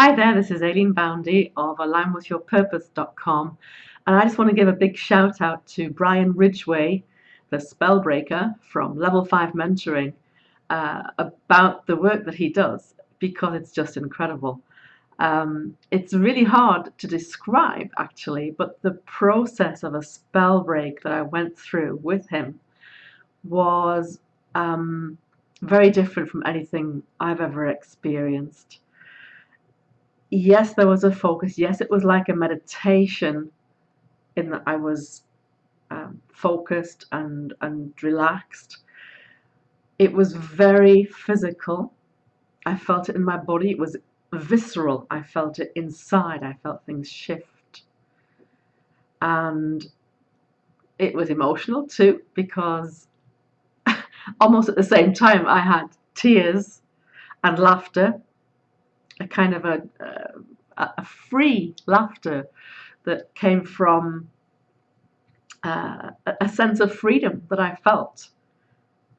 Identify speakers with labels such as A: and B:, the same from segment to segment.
A: Hi there, this is Aileen Boundy of alignwithyourpurpose.com and I just want to give a big shout out to Brian Ridgway, the spellbreaker from Level 5 Mentoring uh, about the work that he does because it's just incredible. Um, it's really hard to describe actually, but the process of a spell break that I went through with him was um, very different from anything I've ever experienced yes, there was a focus. Yes, it was like a meditation in that I was um, focused and, and relaxed. It was very physical. I felt it in my body. It was visceral. I felt it inside. I felt things shift. And it was emotional too because almost at the same time I had tears and laughter a kind of a, a, a free laughter that came from uh, a sense of freedom that I felt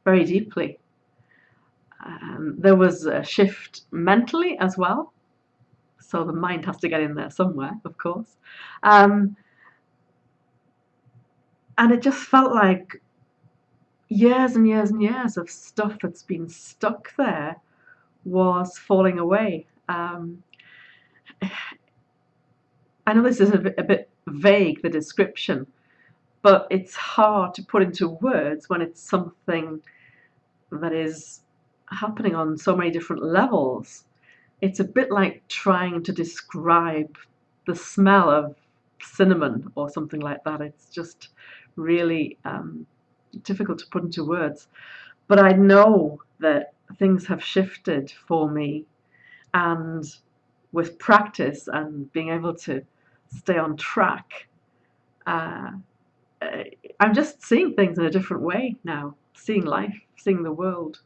A: very deeply. Um, there was a shift mentally as well. So the mind has to get in there somewhere, of course. Um, and it just felt like years and years and years of stuff that's been stuck there was falling away um, I know this is a bit, a bit vague, the description, but it's hard to put into words when it's something that is happening on so many different levels. It's a bit like trying to describe the smell of cinnamon or something like that. It's just really um, difficult to put into words. But I know that things have shifted for me and with practice and being able to stay on track, uh, uh, I'm just seeing things in a different way now, seeing life, seeing the world,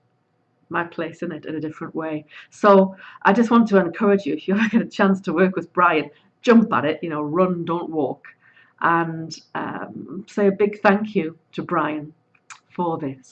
A: my place in it in a different way. So I just want to encourage you, if you ever get a chance to work with Brian, jump at it, you know, run, don't walk. And um, say a big thank you to Brian for this.